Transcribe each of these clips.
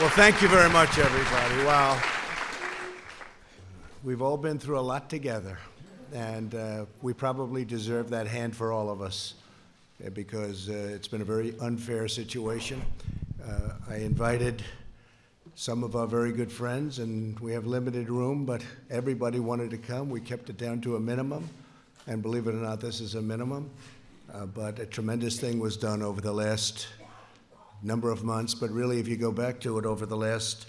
Well, thank you very much, everybody. Wow. We've all been through a lot together, and uh, we probably deserve that hand for all of us uh, because uh, it's been a very unfair situation. Uh, I invited some of our very good friends, and we have limited room, but everybody wanted to come. We kept it down to a minimum, and believe it or not, this is a minimum. Uh, but a tremendous thing was done over the last number of months, but really, if you go back to it over the last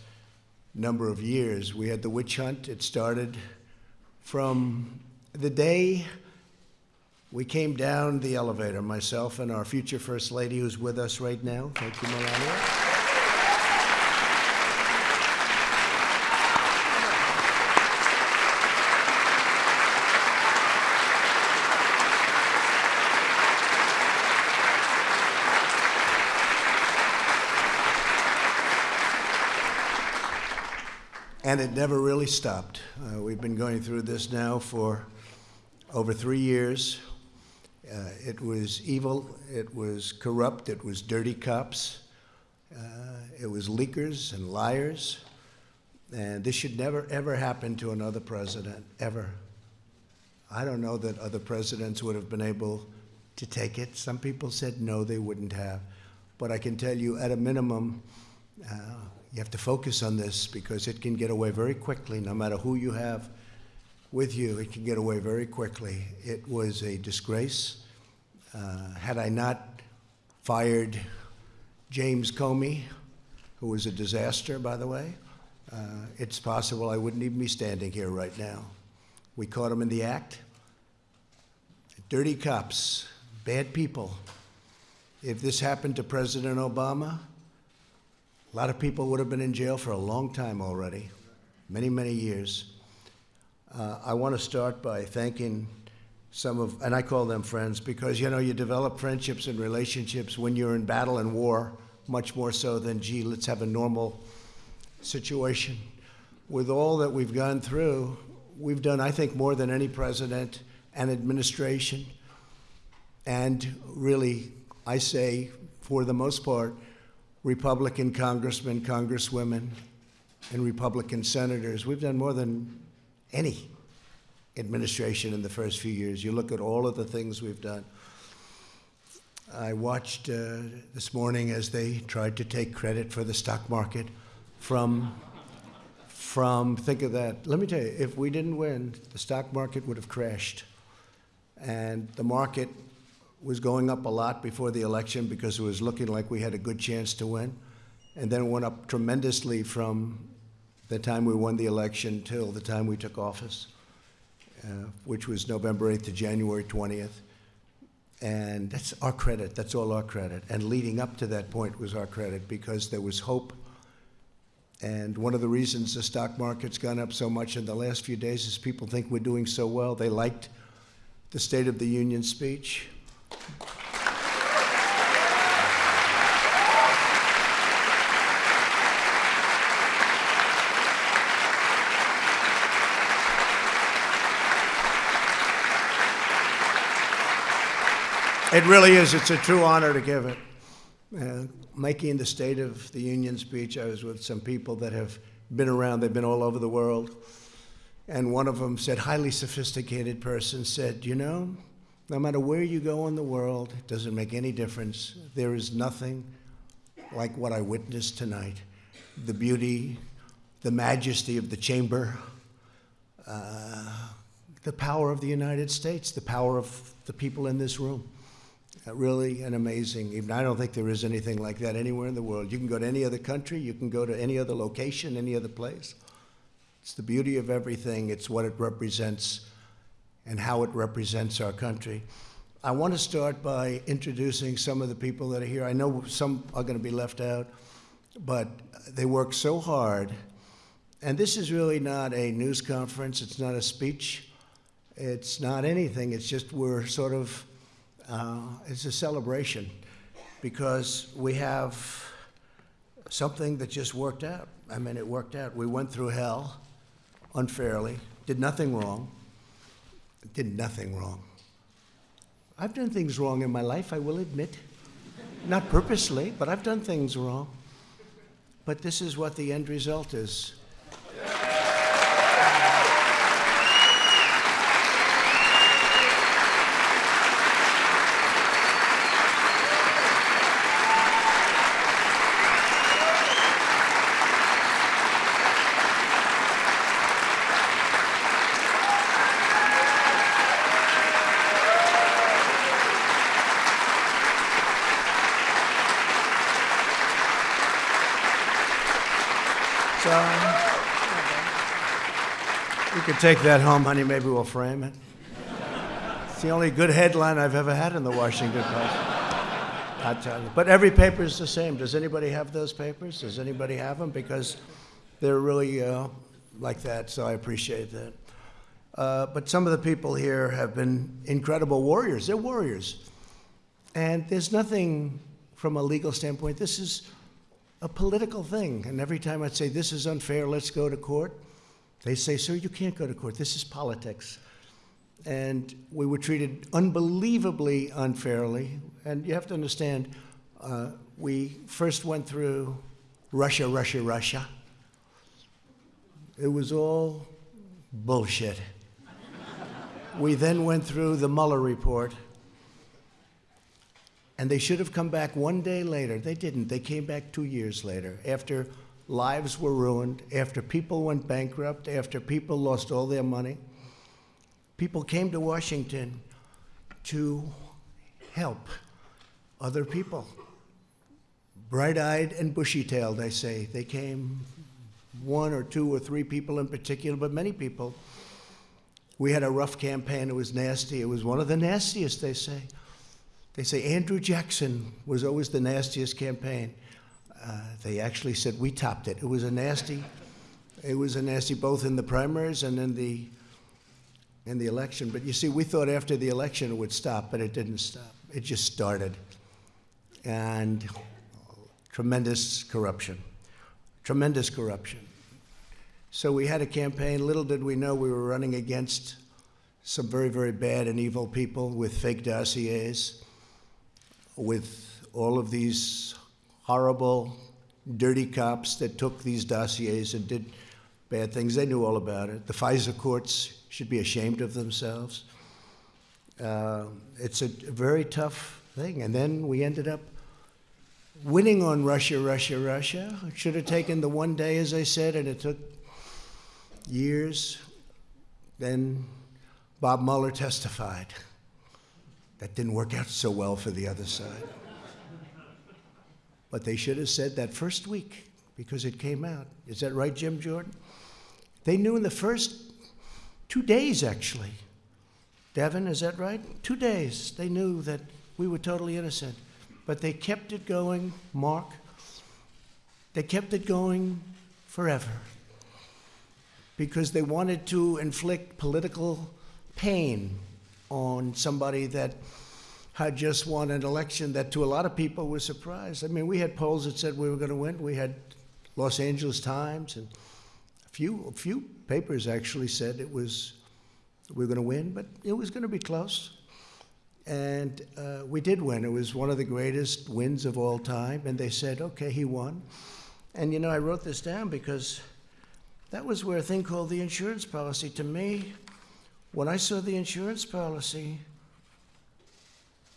number of years, we had the witch hunt. It started from the day we came down the elevator, myself and our future First Lady, who's with us right now. Thank you, Melania. And it never really stopped. Uh, we've been going through this now for over three years. Uh, it was evil, it was corrupt, it was dirty cops, uh, it was leakers and liars. And this should never, ever happen to another president, ever. I don't know that other presidents would have been able to take it. Some people said no, they wouldn't have. But I can tell you, at a minimum, uh, you have to focus on this because it can get away very quickly, no matter who you have with you, it can get away very quickly. It was a disgrace. Uh, had I not fired James Comey, who was a disaster, by the way, uh, it's possible I wouldn't even be standing here right now. We caught him in the act. Dirty cops, bad people. If this happened to President Obama, a lot of people would have been in jail for a long time already, many, many years. Uh, I want to start by thanking some of, and I call them friends, because you know, you develop friendships and relationships when you're in battle and war, much more so than, gee, let's have a normal situation. With all that we've gone through, we've done, I think, more than any president and administration. And really, I say, for the most part, Republican congressmen, congresswomen, and Republican senators. We've done more than any administration in the first few years. You look at all of the things we've done. I watched uh, this morning as they tried to take credit for the stock market from, from, think of that. Let me tell you, if we didn't win, the stock market would have crashed. And the market was going up a lot before the election because it was looking like we had a good chance to win. And then went up tremendously from the time we won the election till the time we took office, uh, which was November 8th to January 20th. And that's our credit. That's all our credit. And leading up to that point was our credit because there was hope. And one of the reasons the stock market's gone up so much in the last few days is people think we're doing so well. They liked the State of the Union speech. It really is. It's a true honor to give it. Uh, making the State of the Union speech, I was with some people that have been around, they've been all over the world. And one of them said, highly sophisticated person said, You know, no matter where you go in the world, it doesn't make any difference. There is nothing like what I witnessed tonight. The beauty, the majesty of the chamber, uh, the power of the United States, the power of the people in this room. Uh, really an amazing, even I don't think there is anything like that anywhere in the world. You can go to any other country, you can go to any other location, any other place. It's the beauty of everything, it's what it represents and how it represents our country. I want to start by introducing some of the people that are here. I know some are going to be left out, but they work so hard. And this is really not a news conference, it's not a speech, it's not anything. It's just we're sort of, uh, it's a celebration because we have something that just worked out. I mean, it worked out. We went through hell unfairly, did nothing wrong did nothing wrong. I've done things wrong in my life, I will admit. Not purposely, but I've done things wrong. but this is what the end result is. So, you could take that home, honey. Maybe we'll frame it. It's the only good headline I've ever had in the Washington Post. I tell you. But every paper is the same. Does anybody have those papers? Does anybody have them? Because they're really uh, like that, so I appreciate that. Uh, but some of the people here have been incredible warriors. They're warriors. And there's nothing from a legal standpoint. This is a political thing. And every time I'd say, This is unfair, let's go to court, they say, Sir, you can't go to court. This is politics. And we were treated unbelievably unfairly. And you have to understand, uh, we first went through Russia, Russia, Russia. It was all bullshit. we then went through the Mueller report. And they should have come back one day later. They didn't. They came back two years later after lives were ruined, after people went bankrupt, after people lost all their money. People came to Washington to help other people. Bright eyed and bushy tailed, I say. They came, one or two or three people in particular, but many people. We had a rough campaign. It was nasty. It was one of the nastiest, they say. They say Andrew Jackson was always the nastiest campaign. Uh, they actually said we topped it. It was a nasty, it was a nasty both in the primaries and in the in the election. But you see, we thought after the election it would stop, but it didn't stop. It just started, and tremendous corruption, tremendous corruption. So we had a campaign. Little did we know we were running against some very, very bad and evil people with fake dossiers with all of these horrible, dirty cops that took these dossiers and did bad things. They knew all about it. The FISA courts should be ashamed of themselves. Uh, it's a very tough thing. And then we ended up winning on Russia, Russia, Russia. It should have taken the one day, as I said, and it took years. Then Bob Mueller testified. That didn't work out so well for the other side. But they should have said that first week because it came out. Is that right, Jim Jordan? They knew in the first two days, actually. Devin, is that right? Two days. They knew that we were totally innocent. But they kept it going, Mark. They kept it going forever because they wanted to inflict political pain on somebody that had just won an election that to a lot of people was surprised. I mean, we had polls that said we were going to win. We had Los Angeles Times and a few, a few papers actually said it was we were going to win, but it was going to be close. And uh, we did win. It was one of the greatest wins of all time. And they said, okay, he won. And you know, I wrote this down because that was where a thing called the insurance policy, to me, when I saw the insurance policy,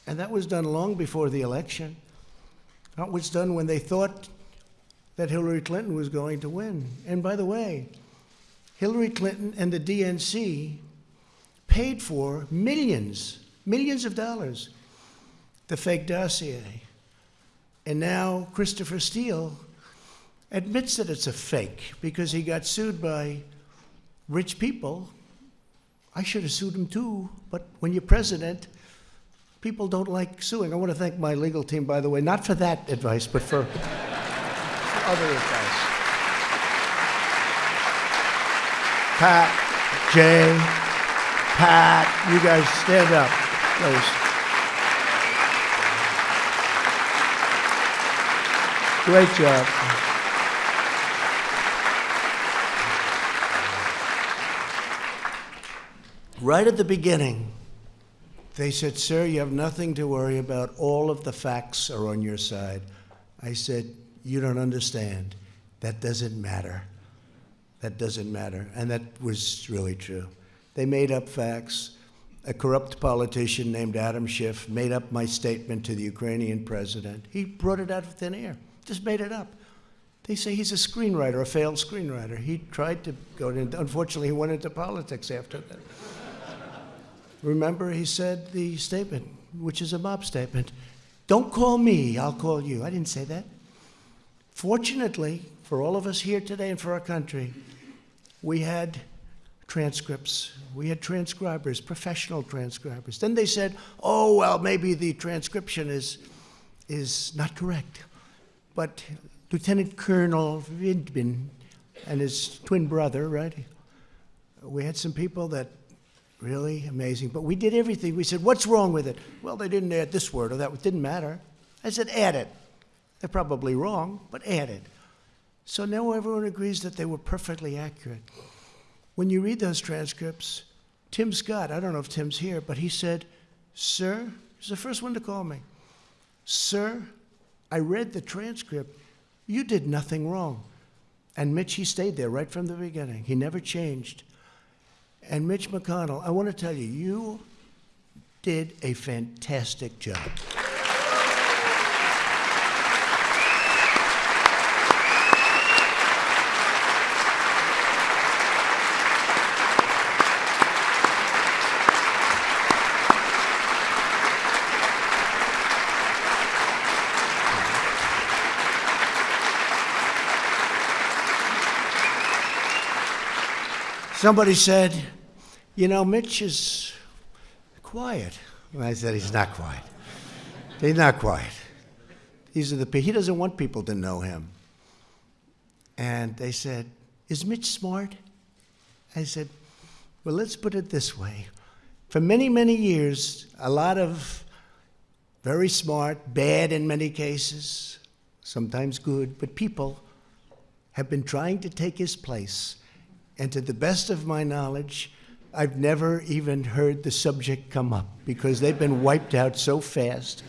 and that was done long before the election, that was done when they thought that Hillary Clinton was going to win. And by the way, Hillary Clinton and the DNC paid for millions, millions of dollars, the fake dossier. And now Christopher Steele admits that it's a fake because he got sued by rich people I should have sued him too, but when you're president, people don't like suing. I want to thank my legal team, by the way, not for that advice, but for, other advice. Pat, Jay, Pat, you guys stand up, please. Great job. Right at the beginning, they said, Sir, you have nothing to worry about. All of the facts are on your side. I said, You don't understand. That doesn't matter. That doesn't matter. And that was really true. They made up facts. A corrupt politician named Adam Schiff made up my statement to the Ukrainian president. He brought it out of thin air, just made it up. They say he's a screenwriter, a failed screenwriter. He tried to go into, unfortunately, he went into politics after that. Remember, he said the statement, which is a mob statement don't call me, I'll call you. I didn't say that. Fortunately, for all of us here today and for our country, we had transcripts. We had transcribers, professional transcribers. Then they said, oh, well, maybe the transcription is, is not correct. But Lieutenant Colonel Vindman and his twin brother, right? We had some people that really amazing. But we did everything. We said, what's wrong with it? Well, they didn't add this word or that. It didn't matter. I said, add it. They're probably wrong, but add it. So now everyone agrees that they were perfectly accurate. When you read those transcripts, Tim Scott, I don't know if Tim's here, but he said, Sir, he's the first one to call me. Sir, I read the transcript. You did nothing wrong. And Mitch, he stayed there right from the beginning. He never changed. And Mitch McConnell, I want to tell you, you did a fantastic job. Somebody said, you know, Mitch is quiet. And I said, he's not quiet. He's not quiet. These are the he doesn't want people to know him. And they said, Is Mitch smart? I said, Well, let's put it this way. For many, many years, a lot of very smart, bad in many cases, sometimes good, but people have been trying to take his place. And to the best of my knowledge, I've never even heard the subject come up because they've been wiped out so fast.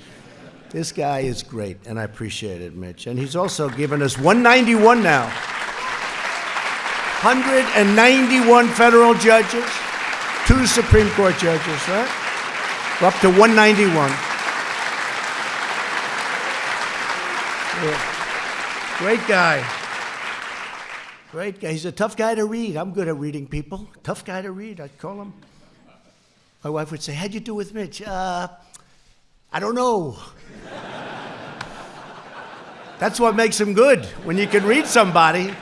This guy is great, and I appreciate it, Mitch. And he's also given us 191 now. 191 federal judges, two Supreme Court judges, right? We're up to 191. Yeah. Great guy. Great guy. He's a tough guy to read. I'm good at reading people. Tough guy to read, I'd call him. My wife would say, How'd you do with Mitch? Uh, I don't know. That's what makes him good, when you can read somebody.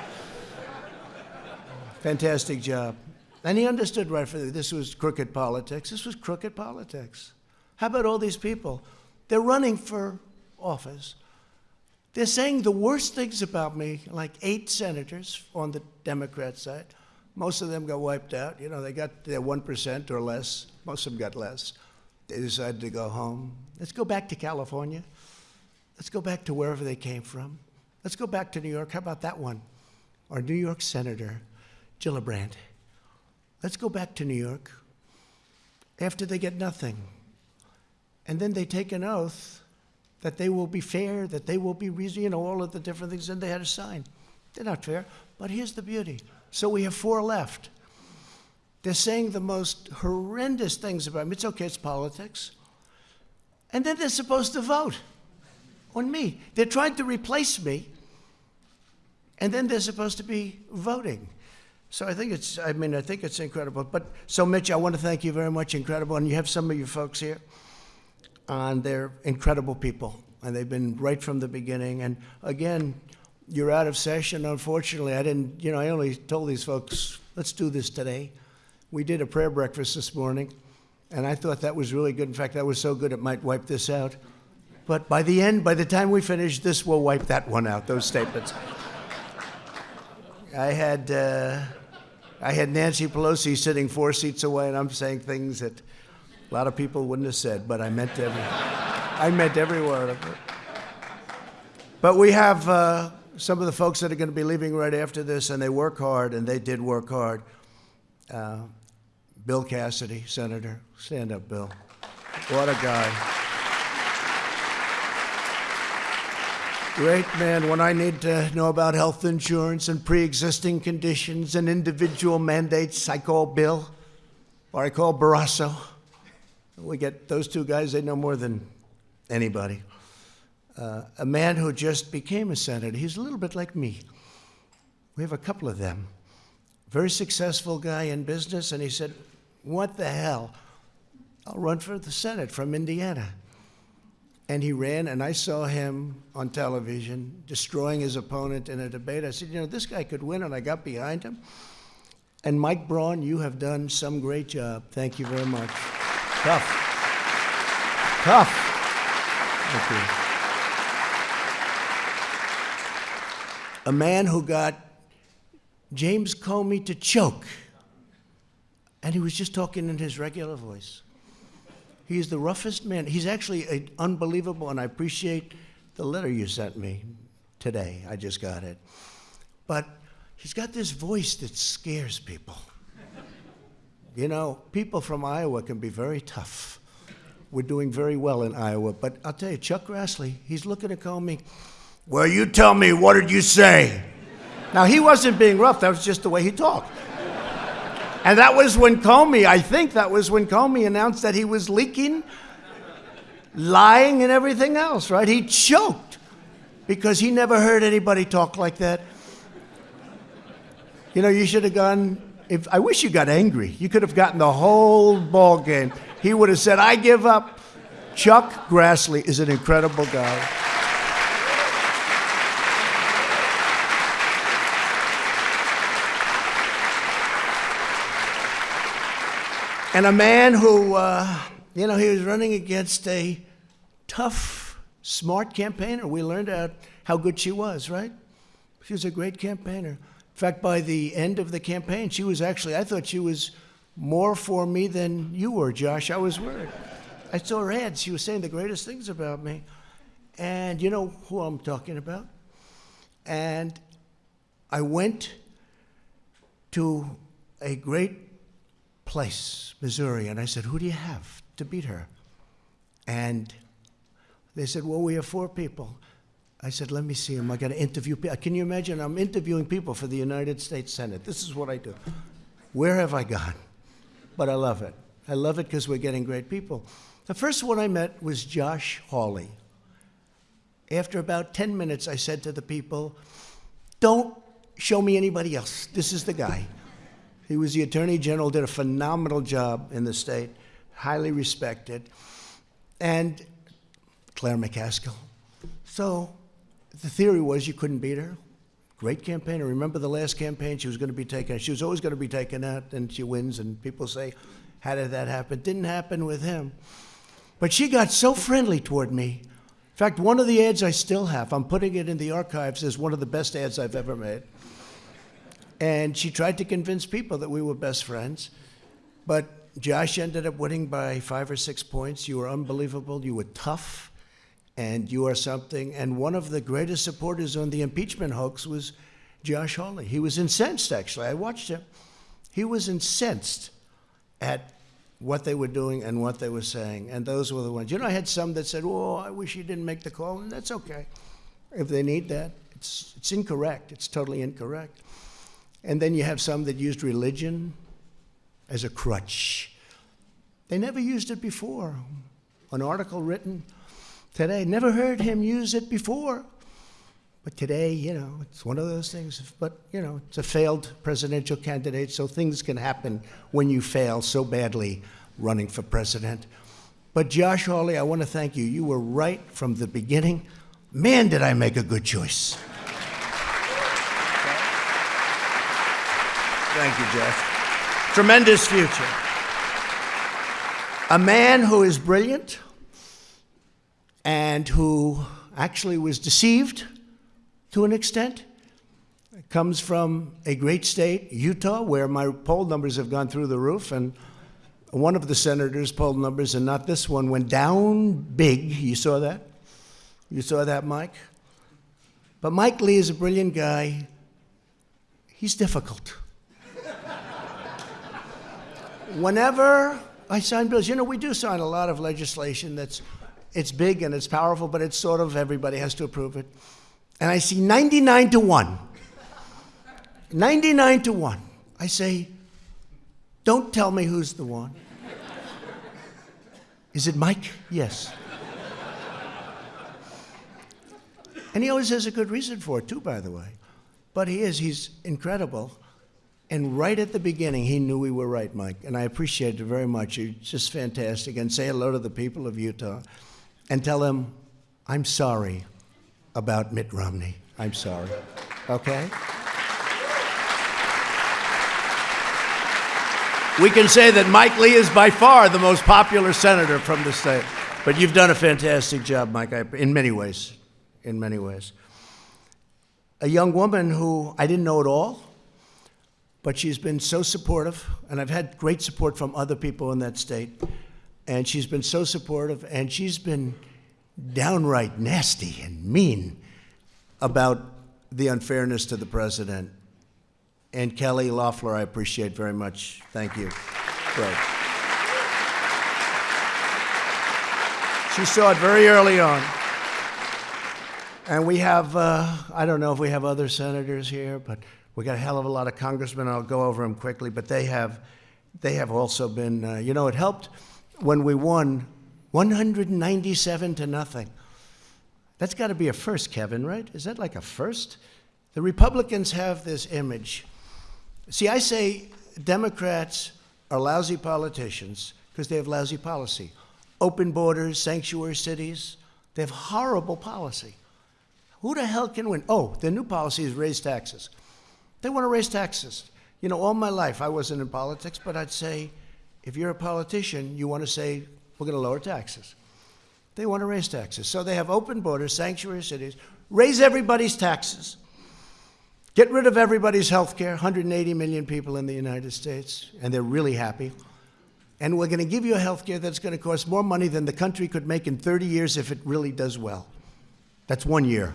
Fantastic job. And he understood right from this was crooked politics. This was crooked politics. How about all these people? They're running for office. They're saying the worst things about me, like eight senators on the Democrat side. Most of them got wiped out. You know, they got their 1% or less. Most of them got less. They decided to go home. Let's go back to California. Let's go back to wherever they came from. Let's go back to New York. How about that one? Our New York Senator, Gillibrand. Let's go back to New York after they get nothing. And then they take an oath that they will be fair, that they will be reasonable, you know, all of the different things, and they had a sign. They're not fair, but here's the beauty. So we have four left. They're saying the most horrendous things about me. It's okay, it's politics. And then they're supposed to vote on me. They're trying to replace me, and then they're supposed to be voting. So I think it's, I mean, I think it's incredible. But so, Mitch, I want to thank you very much. Incredible. And you have some of your folks here and they're incredible people, and they've been right from the beginning. And again, you're out of session. Unfortunately, I didn't, you know, I only told these folks, let's do this today. We did a prayer breakfast this morning, and I thought that was really good. In fact, that was so good it might wipe this out. But by the end, by the time we finish, this will wipe that one out, those statements. I had, uh, I had Nancy Pelosi sitting four seats away, and I'm saying things that a lot of people wouldn't have said, but I meant every, I meant every word of it. But we have uh, some of the folks that are going to be leaving right after this, and they work hard, and they did work hard. Uh, Bill Cassidy, Senator. Stand up, Bill. What a guy. Great man. When I need to know about health insurance and pre existing conditions and individual mandates, I call Bill or I call Barrasso. We get those two guys, they know more than anybody. Uh, a man who just became a senator. He's a little bit like me. We have a couple of them. Very successful guy in business, and he said, What the hell? I'll run for the Senate from Indiana. And he ran, and I saw him on television destroying his opponent in a debate. I said, You know, this guy could win, and I got behind him. And Mike Braun, you have done some great job. Thank you very much. Tough. Tough. Thank you. A man who got James Comey to choke, and he was just talking in his regular voice. He's the roughest man. He's actually unbelievable, and I appreciate the letter you sent me today. I just got it. But he's got this voice that scares people. You know, people from Iowa can be very tough. We're doing very well in Iowa, but I'll tell you, Chuck Grassley, he's looking at Comey. Well, you tell me, what did you say? now, he wasn't being rough, that was just the way he talked. And that was when Comey, I think that was when Comey announced that he was leaking, lying, and everything else, right? He choked because he never heard anybody talk like that. You know, you should have gone. If I wish you got angry, you could have gotten the whole ball game. He would have said, "I give up." Chuck Grassley is an incredible guy. And a man who, uh, you know, he was running against a tough, smart campaigner. We learned out how good she was, right? She was a great campaigner. In fact, by the end of the campaign, she was actually, I thought she was more for me than you were, Josh. I was worried. I saw her ads. She was saying the greatest things about me. And you know who I'm talking about? And I went to a great place, Missouri, and I said, Who do you have to beat her? And they said, Well, we have four people. I said, Let me see them. I got to interview people. Can you imagine? I'm interviewing people for the United States Senate. This is what I do. Where have I gone? But I love it. I love it because we're getting great people. The first one I met was Josh Hawley. After about 10 minutes, I said to the people, Don't show me anybody else. This is the guy. He was the Attorney General, did a phenomenal job in the state, highly respected. And Claire McCaskill. So the theory was you couldn't beat her. Great campaigner. Remember the last campaign? She was going to be taken. She was always going to be taken out, and she wins. And people say, "How did that happen?" Didn't happen with him. But she got so friendly toward me. In fact, one of the ads I still have, I'm putting it in the archives is one of the best ads I've ever made. And she tried to convince people that we were best friends. But Josh ended up winning by five or six points. You were unbelievable. You were tough. And you are something. And one of the greatest supporters on the impeachment hoax was Josh Hawley. He was incensed, actually. I watched him. He was incensed at what they were doing and what they were saying. And those were the ones. You know, I had some that said, oh, I wish he didn't make the call. And that's okay. If they need that, it's, it's incorrect. It's totally incorrect. And then you have some that used religion as a crutch. They never used it before. An article written today, never heard him use it before. But today, you know, it's one of those things. But, you know, it's a failed presidential candidate, so things can happen when you fail so badly running for president. But Josh Hawley, I want to thank you. You were right from the beginning. Man, did I make a good choice. Thank you, Jeff. Tremendous future. A man who is brilliant and who actually was deceived to an extent. Comes from a great state, Utah, where my poll numbers have gone through the roof. And one of the senators' poll numbers, and not this one, went down big. You saw that? You saw that, Mike? But Mike Lee is a brilliant guy. He's difficult whenever I sign bills, you know, we do sign a lot of legislation that's it's big and it's powerful, but it's sort of everybody has to approve it. and I see 99 to 1. 99 to 1. I say, Don't tell me who's the one. Is it Mike? Yes. and he always has a good reason for it, too, by the way. But he is, he's incredible. And right at the beginning, he knew we were right, Mike. And I appreciate it very much. You're just fantastic. And say hello to the people of Utah and tell them, I'm sorry about Mitt Romney. I'm sorry. Okay? We can say that Mike Lee is by far the most popular senator from the state. But you've done a fantastic job, Mike, in many ways. In many ways. A young woman who I didn't know at all, but she's been so supportive, and I've had great support from other people in that state. And she's been so supportive, and she's been downright nasty and mean about the unfairness to the president. And Kelly Loeffler, I appreciate very much. Thank you. Great. She saw it very early on. And we have, uh, I don't know if we have other senators here, but we got a hell of a lot of congressmen. I'll go over them quickly, but they have, they have also been, uh, you know, it helped when we won 197 to nothing. That's got to be a first, Kevin, right? Is that like a first? The Republicans have this image. See, I say Democrats are lousy politicians because they have lousy policy. Open borders, sanctuary cities, they have horrible policy. Who the hell can win? Oh, their new policy is raise taxes. They want to raise taxes. You know, all my life I wasn't in politics, but I'd say if you're a politician, you want to say we're going to lower taxes. They want to raise taxes. So they have open borders, sanctuary cities, raise everybody's taxes, get rid of everybody's health care, 180 million people in the United States, and they're really happy. And we're going to give you a health care that's going to cost more money than the country could make in 30 years if it really does well. That's one year.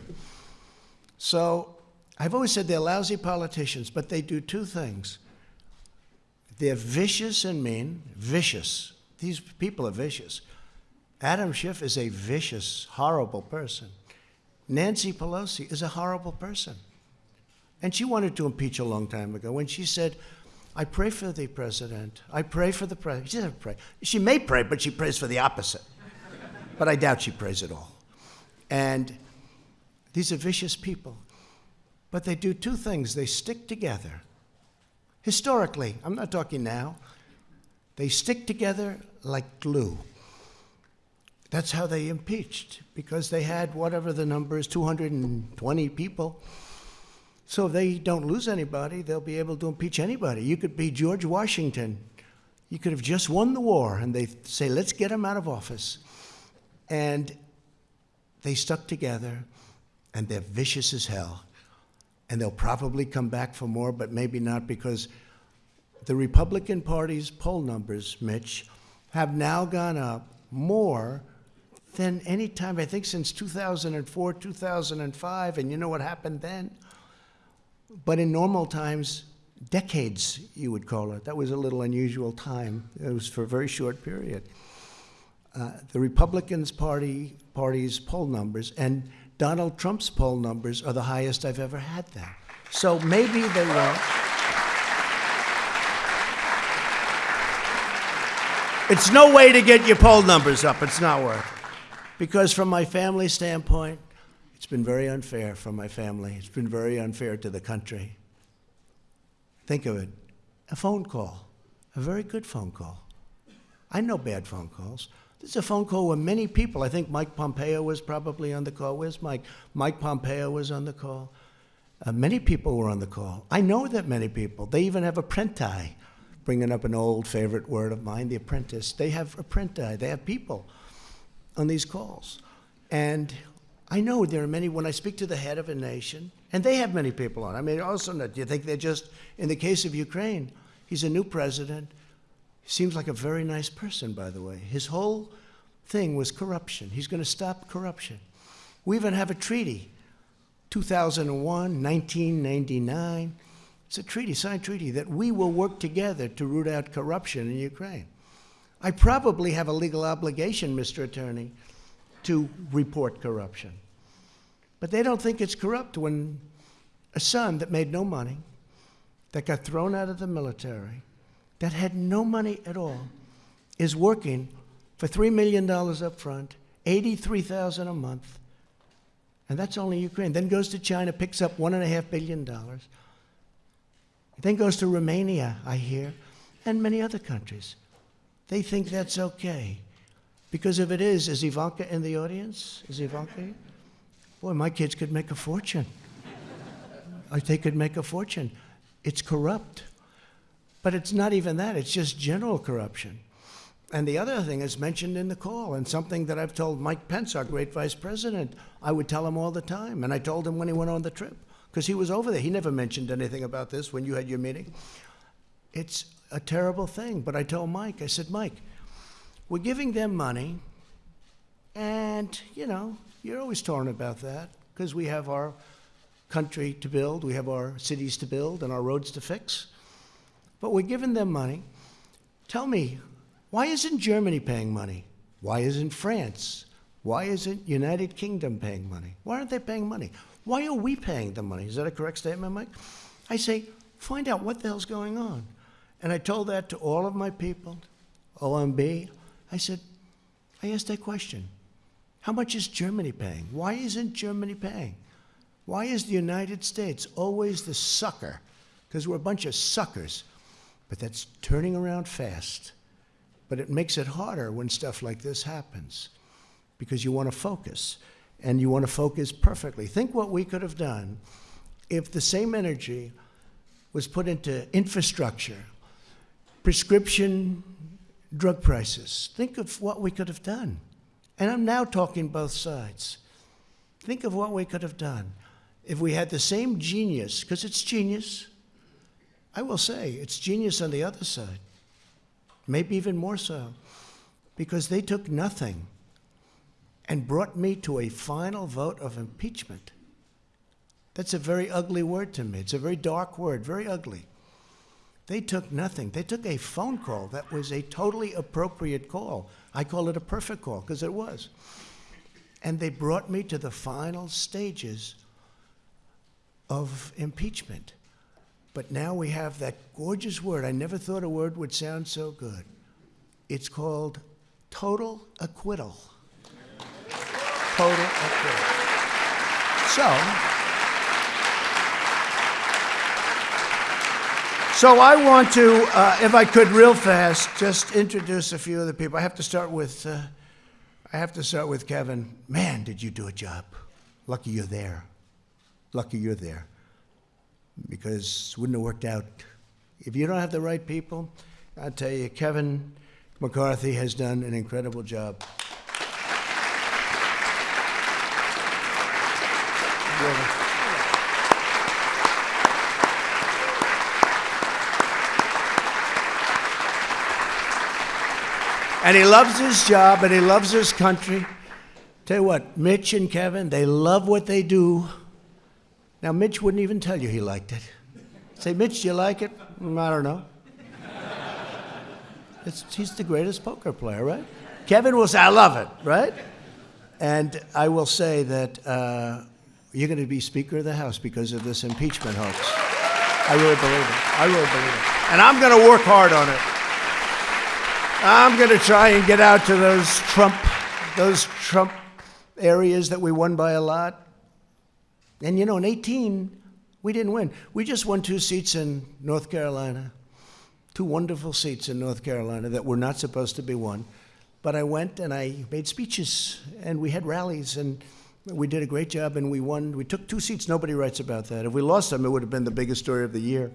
So I've always said they're lousy politicians, but they do two things. They're vicious and mean, vicious. These people are vicious. Adam Schiff is a vicious, horrible person. Nancy Pelosi is a horrible person. And she wanted to impeach a long time ago when she said, I pray for the president. I pray for the president. She doesn't pray. She may pray, but she prays for the opposite. but I doubt she prays at all. And these are vicious people. But they do two things they stick together. Historically, I'm not talking now, they stick together like glue. That's how they impeached, because they had whatever the number is 220 people. So if they don't lose anybody, they'll be able to impeach anybody. You could be George Washington. You could have just won the war, and they say, let's get him out of office. And they stuck together, and they're vicious as hell. And they'll probably come back for more, but maybe not, because the Republican Party's poll numbers, Mitch, have now gone up more than any time, I think, since 2004, 2005. And you know what happened then? But in normal times, decades, you would call it. That was a little unusual time. It was for a very short period. Uh, the Republicans Party party's poll numbers and Donald Trump's poll numbers are the highest I've ever had there. So maybe they won't. It's no way to get your poll numbers up. It's not worth it. Because from my family standpoint, it's been very unfair for my family. It's been very unfair to the country. Think of it a phone call, a very good phone call. I know bad phone calls. This is a phone call where many people, I think Mike Pompeo was probably on the call. Where's Mike? Mike Pompeo was on the call. Uh, many people were on the call. I know that many people. They even have apprenti, bringing up an old favorite word of mine, the apprentice. They have apprenti. They have people on these calls. And I know there are many, when I speak to the head of a nation, and they have many people on. I mean, also, do you think they're just, in the case of Ukraine, he's a new president. Seems like a very nice person, by the way. His whole thing was corruption. He's going to stop corruption. We even have a treaty, 2001, 1999. It's a treaty, signed treaty, that we will work together to root out corruption in Ukraine. I probably have a legal obligation, Mr. Attorney, to report corruption. But they don't think it's corrupt when a son that made no money, that got thrown out of the military, that had no money at all, is working for $3 million up front, 83000 a month, and that's only Ukraine. Then goes to China, picks up $1.5 billion. Then goes to Romania, I hear, and many other countries. They think that's okay. Because if it is, is Ivanka in the audience? Is Ivanka? Boy, my kids could make a fortune. they could make a fortune. It's corrupt. But it's not even that, it's just general corruption. And the other thing is mentioned in the call, and something that I've told Mike Pence, our great vice president, I would tell him all the time. And I told him when he went on the trip, because he was over there. He never mentioned anything about this when you had your meeting. It's a terrible thing. But I told Mike, I said, Mike, we're giving them money, and, you know, you're always torn about that because we have our country to build, we have our cities to build, and our roads to fix. But we're giving them money. Tell me, why isn't Germany paying money? Why isn't France? Why isn't United Kingdom paying money? Why aren't they paying money? Why are we paying the money? Is that a correct statement, Mike? I say, find out what the hell's going on. And I told that to all of my people, OMB, I said, I asked that question. How much is Germany paying? Why isn't Germany paying? Why is the United States always the sucker? Because we're a bunch of suckers. But that's turning around fast. But it makes it harder when stuff like this happens because you want to focus and you want to focus perfectly. Think what we could have done if the same energy was put into infrastructure, prescription drug prices. Think of what we could have done. And I'm now talking both sides. Think of what we could have done if we had the same genius, because it's genius. I will say, it's genius on the other side. Maybe even more so, because they took nothing and brought me to a final vote of impeachment. That's a very ugly word to me. It's a very dark word, very ugly. They took nothing. They took a phone call that was a totally appropriate call. I call it a perfect call because it was. And they brought me to the final stages of impeachment. But now we have that gorgeous word. I never thought a word would sound so good. It's called total acquittal. Total acquittal. So, So I want to, uh, if I could, real fast, just introduce a few of the people. I have to start with, uh, I have to start with Kevin. Man, did you do a job? Lucky you're there. Lucky you're there, because it wouldn't have worked out. If you don't have the right people, I tell you, Kevin McCarthy has done an incredible job. And he loves his job and he loves his country. Tell you what, Mitch and Kevin, they love what they do. Now, Mitch wouldn't even tell you he liked it. Say, Mitch, do you like it? Mm, I don't know. It's, he's the greatest poker player, right? Kevin will say, I love it, right? And I will say that uh, you're going to be Speaker of the House because of this impeachment hoax. I really believe it. I really believe it. And I'm going to work hard on it. I'm going to try and get out to those Trump, those Trump areas that we won by a lot. And you know, in 18, we didn't win. We just won two seats in North Carolina, two wonderful seats in North Carolina that were not supposed to be won. But I went and I made speeches and we had rallies and we did a great job and we won. We took two seats. Nobody writes about that. If we lost them, it would have been the biggest story of the year.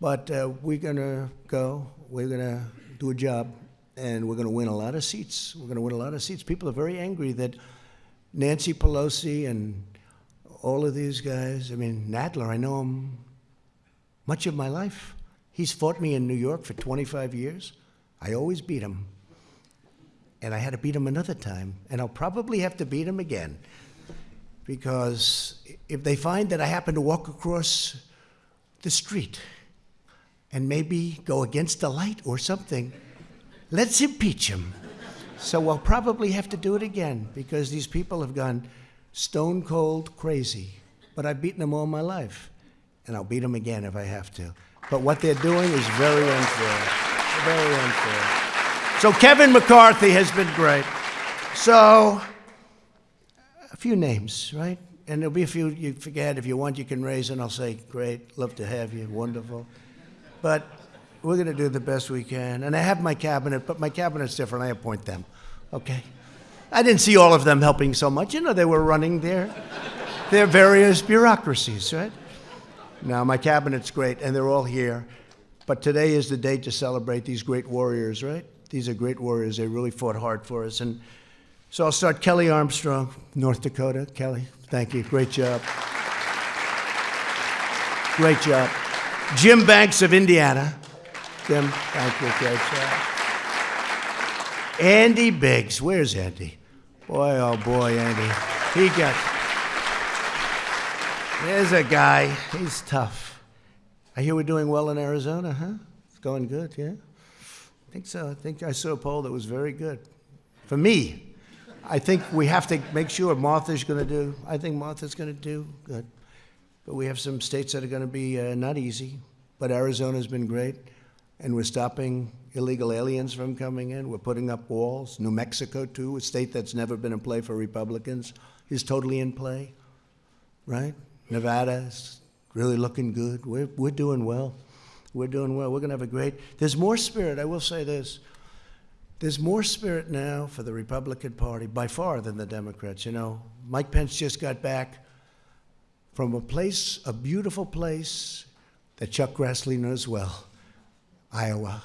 But uh, we're going to go. We're going to do a job, and we're going to win a lot of seats. We're going to win a lot of seats. People are very angry that Nancy Pelosi and all of these guys, I mean, Nadler, I know him much of my life. He's fought me in New York for 25 years. I always beat him. And I had to beat him another time, and I'll probably have to beat him again. Because if they find that I happen to walk across the street and maybe go against the light or something. Let's impeach him. So we'll probably have to do it again because these people have gone stone cold crazy. But I've beaten them all my life, and I'll beat them again if I have to. But what they're doing is very unfair. Very unfair. So Kevin McCarthy has been great. So, a few names, right? And there'll be a few you forget. If you want, you can raise, and I'll say, great, love to have you, wonderful. But we're going to do the best we can. And I have my cabinet, but my cabinet's different. I appoint them, okay? I didn't see all of them helping so much. You know, they were running their, their various bureaucracies, right? Now, my cabinet's great, and they're all here. But today is the day to celebrate these great warriors, right? These are great warriors. They really fought hard for us. And so I'll start Kelly Armstrong, North Dakota. Kelly, thank you. Great job. Great job. Jim Banks of Indiana. Jim, thank you. Great job. Andy Biggs. Where's Andy? Boy, oh boy, Andy. He got. There's a guy. He's tough. I hear we're doing well in Arizona, huh? It's going good, yeah? I think so. I think I saw a poll that was very good. For me, I think we have to make sure Martha's going to do, I think Martha's going to do good. But we have some states that are going to be uh, not easy. But Arizona's been great, and we're stopping illegal aliens from coming in. We're putting up walls. New Mexico, too, a state that's never been in play for Republicans, is totally in play, right? Nevada's really looking good. We're, we're doing well. We're doing well. We're going to have a great, there's more spirit. I will say this. There's more spirit now for the Republican Party by far than the Democrats. You know, Mike Pence just got back from a place, a beautiful place that Chuck Grassley knows well, Iowa.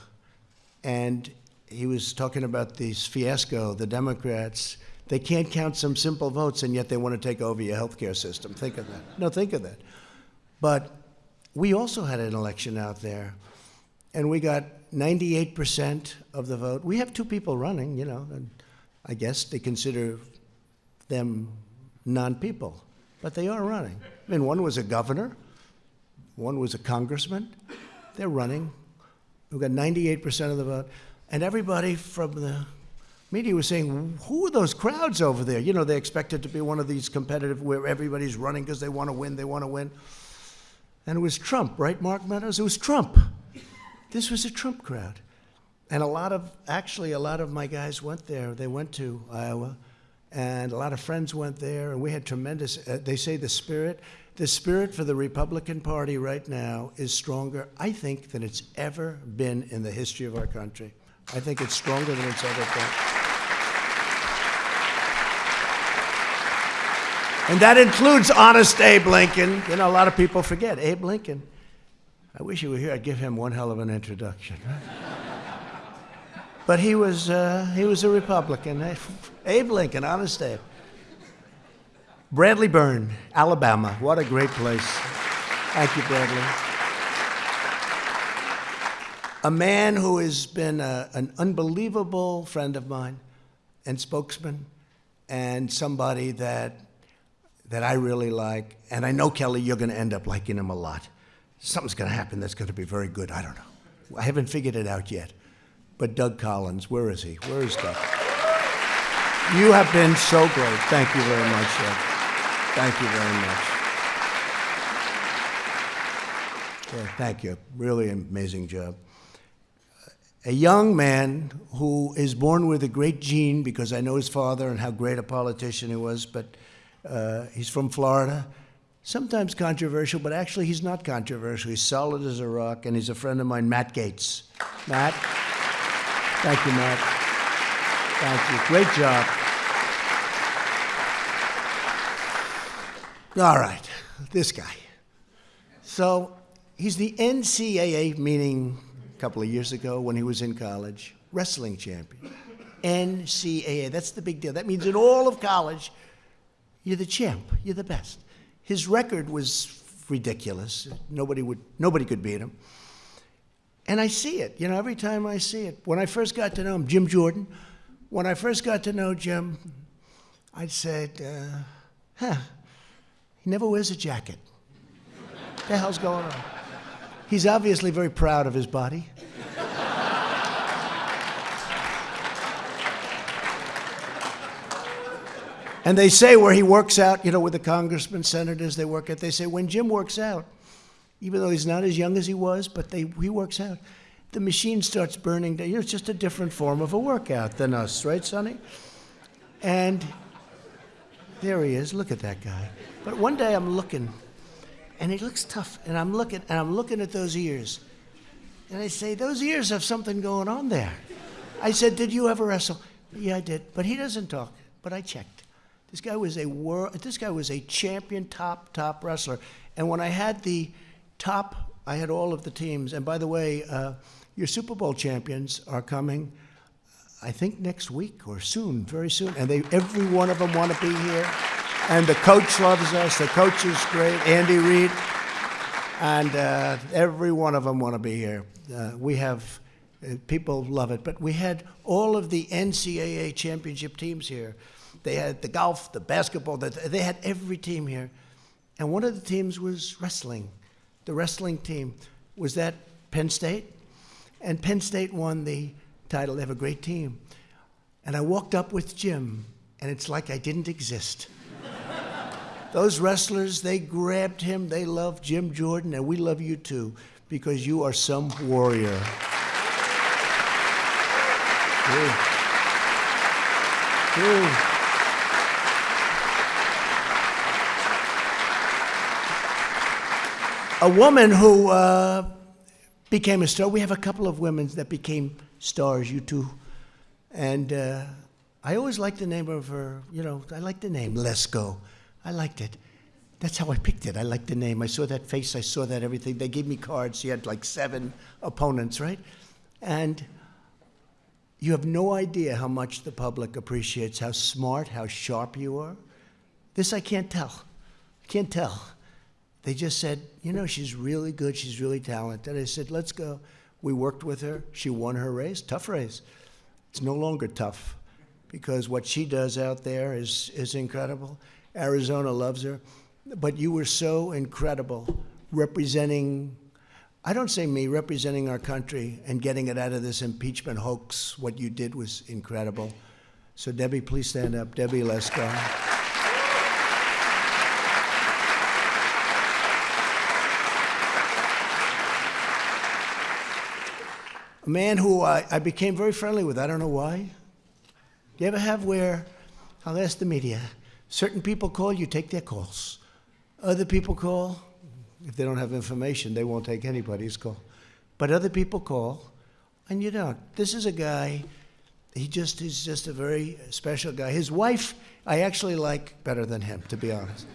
And he was talking about this fiasco, the Democrats. They can't count some simple votes, and yet they want to take over your health care system. Think of that. No, think of that. But we also had an election out there, and we got 98% of the vote. We have two people running, you know, and I guess they consider them non people, but they are running. I mean, one was a governor, one was a congressman. They're running. We've got 98% of the vote. And everybody from the media was saying, Who are those crowds over there? You know, they expect it to be one of these competitive where everybody's running because they want to win, they want to win. And it was Trump, right, Mark Meadows? It was Trump. This was a Trump crowd. And a lot of, actually, a lot of my guys went there. They went to Iowa, and a lot of friends went there, and we had tremendous, uh, they say the spirit, the spirit for the Republican Party right now is stronger, I think, than it's ever been in the history of our country. I think it's stronger than it's ever been. And that includes honest Abe Lincoln. You know, a lot of people forget Abe Lincoln. I wish he were here. I'd give him one hell of an introduction. but he was, uh, he was a Republican. Abe Lincoln, honest Abe. Bradley Byrne, Alabama. What a great place. Thank you, Bradley. A man who has been a, an unbelievable friend of mine and spokesman, and somebody that, that I really like. And I know, Kelly, you're going to end up liking him a lot something's going to happen that's going to be very good. I don't know. I haven't figured it out yet. But Doug Collins, where is he? Where is Doug? You have been so great. Thank you very much, Doug. Thank you very much. Yeah, thank you. Really amazing job. A young man who is born with a great gene because I know his father and how great a politician he was, but uh, he's from Florida sometimes controversial, but actually he's not controversial. He's solid as a rock, and he's a friend of mine, Matt Gaetz. Matt, thank you, Matt. Thank you. Great job. All right, this guy. So he's the NCAA meeting a couple of years ago when he was in college, wrestling champion. NCAA, that's the big deal. That means in all of college, you're the champ, you're the best. His record was ridiculous. Nobody would nobody could beat him. And I see it, you know, every time I see it. When I first got to know him, Jim Jordan, when I first got to know Jim, I said, uh, huh, never wears a jacket. what the hell's going on? He's obviously very proud of his body. And they say where he works out, you know, with the congressmen, senators, they work at, they say when Jim works out, even though he's not as young as he was, but they, he works out, the machine starts burning down. You know, it's just a different form of a workout than us, right, Sonny? And there he is. Look at that guy. But one day I'm looking, and he looks tough, and I'm looking, and I'm looking at those ears. And I say, those ears have something going on there. I said, did you ever wrestle? Yeah, I did. But he doesn't talk. But I checked. This guy was a world, this guy was a champion top, top wrestler. And when I had the top, I had all of the teams. And by the way, uh, your Super Bowl champions are coming, I think next week or soon, very soon. And they, every one of them want to be here. And the coach loves us. The coach is great, Andy Reid. And uh, every one of them want to be here. Uh, we have, uh, people love it. But we had all of the NCAA championship teams here. They had the golf, the basketball, the, they had every team here. And one of the teams was wrestling. The wrestling team was that Penn State. And Penn State won the title. They have a great team. And I walked up with Jim, and it's like I didn't exist. Those wrestlers, they grabbed him. They love Jim Jordan, and we love you too, because you are some warrior. Ooh. Ooh. A woman who uh, became a star. We have a couple of women that became stars, you two. And uh, I always liked the name of her, you know, I liked the name, Lesko. I liked it. That's how I picked it. I liked the name. I saw that face, I saw that everything. They gave me cards. She had like seven opponents, right? And you have no idea how much the public appreciates how smart, how sharp you are. This I can't tell. I can't tell. They just said, you know, she's really good, she's really talented. I said, let's go. We worked with her. She won her race, tough race. It's no longer tough because what she does out there is, is incredible. Arizona loves her. But you were so incredible representing, I don't say me, representing our country and getting it out of this impeachment hoax. What you did was incredible. So, Debbie, please stand up. Debbie Lesko. a man who I, I became very friendly with. I don't know why. You ever have where, I'll ask the media, certain people call, you take their calls. Other people call, if they don't have information, they won't take anybody's call. But other people call, and you don't. This is a guy, he just is just a very special guy. His wife, I actually like better than him, to be honest.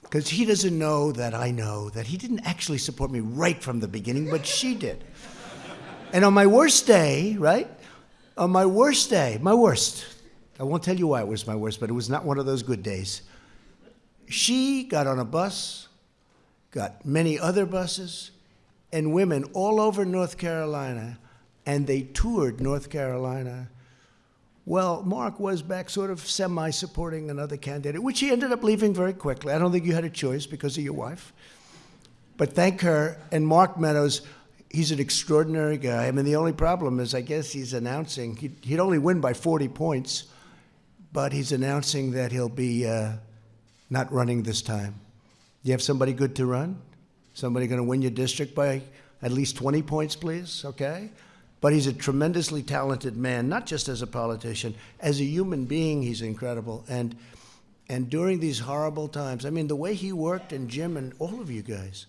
Because he doesn't know that I know that he didn't actually support me right from the beginning, but she did. And on my worst day, right? On my worst day, my worst, I won't tell you why it was my worst, but it was not one of those good days. She got on a bus, got many other buses, and women all over North Carolina, and they toured North Carolina. Well, Mark was back sort of semi supporting another candidate, which he ended up leaving very quickly. I don't think you had a choice because of your wife. But thank her, and Mark Meadows he's an extraordinary guy. I mean, the only problem is, I guess he's announcing he'd, he'd only win by 40 points, but he's announcing that he'll be uh, not running this time. You have somebody good to run? Somebody going to win your district by at least 20 points, please? Okay? But he's a tremendously talented man, not just as a politician, as a human being, he's incredible. And and during these horrible times, I mean, the way he worked, and Jim and all of you guys,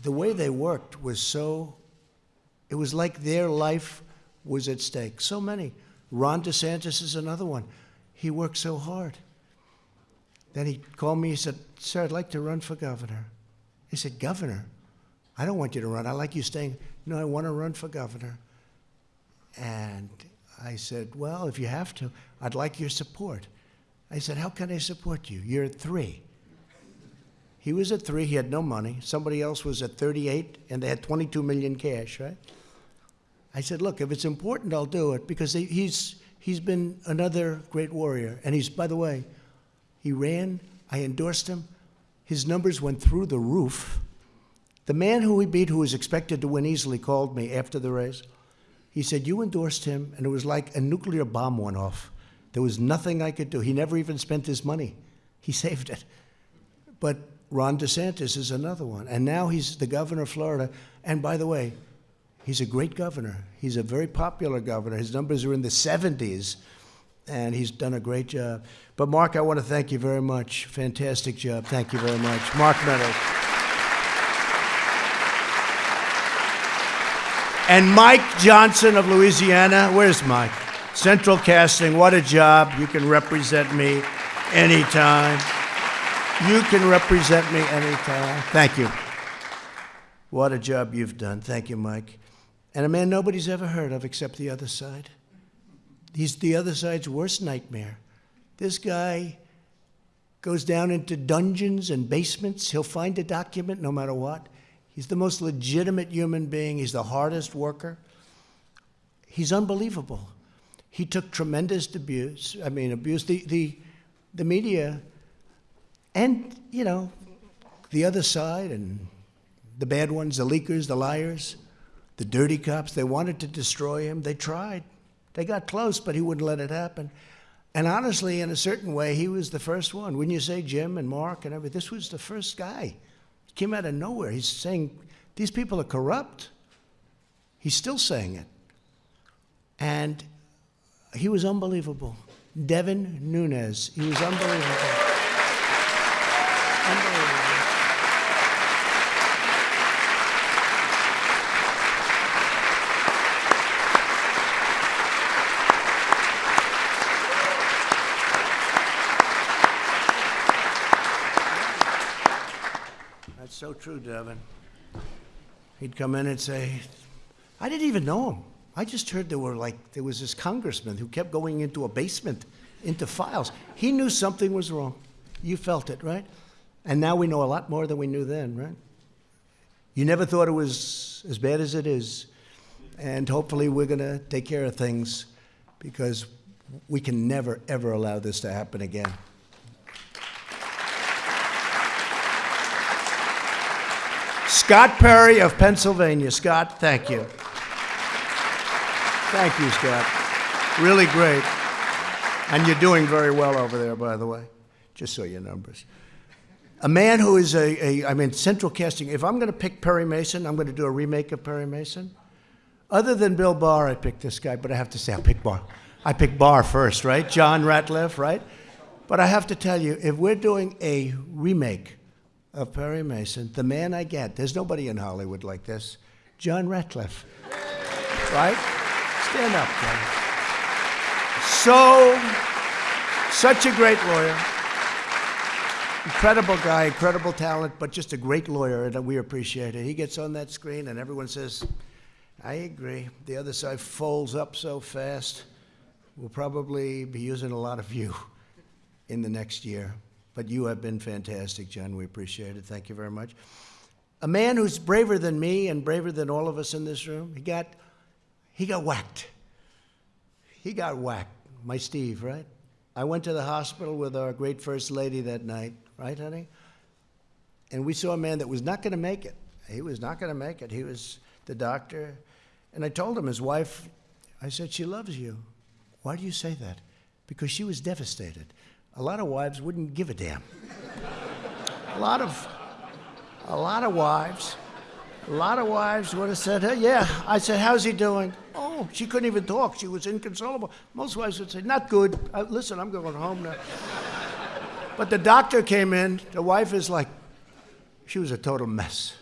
the way they worked was so it was like their life was at stake. So many. Ron DeSantis is another one. He worked so hard. Then he called me. He said, Sir, I'd like to run for governor. He said, Governor? I don't want you to run. I like you staying. No, I want to run for governor. And I said, Well, if you have to, I'd like your support. I said, How can I support you? You're at three. He was at three. He had no money. Somebody else was at 38, and they had 22 million cash, right? I said, look, if it's important, I'll do it because he's, he's been another great warrior. And he's, by the way, he ran, I endorsed him. His numbers went through the roof. The man who he beat, who was expected to win easily, called me after the race. He said, You endorsed him, and it was like a nuclear bomb went off. There was nothing I could do. He never even spent his money, he saved it. But Ron DeSantis is another one. And now he's the governor of Florida. And by the way, he's a great governor. He's a very popular governor. His numbers are in the 70s, and he's done a great job. But Mark, I want to thank you very much. Fantastic job. Thank you very much. Mark Meadows. And Mike Johnson of Louisiana. Where's Mike? Central Casting, what a job. You can represent me anytime. You can represent me anytime. Thank you. What a job you've done. Thank you, Mike. And a man nobody's ever heard of except the other side. He's the other side's worst nightmare. This guy goes down into dungeons and basements. He'll find a document no matter what. He's the most legitimate human being. He's the hardest worker. He's unbelievable. He took tremendous abuse. I mean, abuse. The, the, the media and, you know, the other side and the bad ones, the leakers, the liars, the dirty cops, they wanted to destroy him. They tried. They got close, but he wouldn't let it happen. And honestly, in a certain way, he was the first one. Wouldn't you say Jim and Mark and everything, this was the first guy. He came out of nowhere. He's saying, these people are corrupt. He's still saying it. And he was unbelievable. Devin Nunes, he was unbelievable. unbelievable. That's so true, Devin. He'd come in and say, I didn't even know him. I just heard there were like, there was this congressman who kept going into a basement, into files. He knew something was wrong. You felt it, right? And now we know a lot more than we knew then, right? You never thought it was as bad as it is. And hopefully we're going to take care of things because we can never, ever allow this to happen again. Scott Perry of Pennsylvania. Scott, thank you. Thank you, Scott. Really great. And you're doing very well over there, by the way, just so your numbers. A man who is a, a I mean, central casting. If I'm going to pick Perry Mason, I'm going to do a remake of Perry Mason. Other than Bill Barr, I picked this guy, but I have to say, I picked Barr. I picked Barr first, right? John Ratcliffe, right? But I have to tell you, if we're doing a remake of Perry Mason, the man I get, there's nobody in Hollywood like this, John Ratcliffe. right? Stand up, John. So, such a great lawyer. Incredible guy, incredible talent, but just a great lawyer, and we appreciate it. He gets on that screen, and everyone says, I agree. The other side folds up so fast. We'll probably be using a lot of you in the next year. But you have been fantastic, John. We appreciate it. Thank you very much. A man who's braver than me and braver than all of us in this room. He got, he got whacked. He got whacked. My Steve, right? I went to the hospital with our great first lady that night, right, honey? And we saw a man that was not going to make it. He was not going to make it. He was the doctor. And I told him, his wife, I said, she loves you. Why do you say that? Because she was devastated. A lot of wives wouldn't give a damn. a lot of, a lot of wives, a lot of wives would have said, hey, yeah. I said, how's he doing? Oh, she couldn't even talk. She was inconsolable. Most wives would say, not good. Uh, listen, I'm going home now. but the doctor came in. The wife is like, she was a total mess.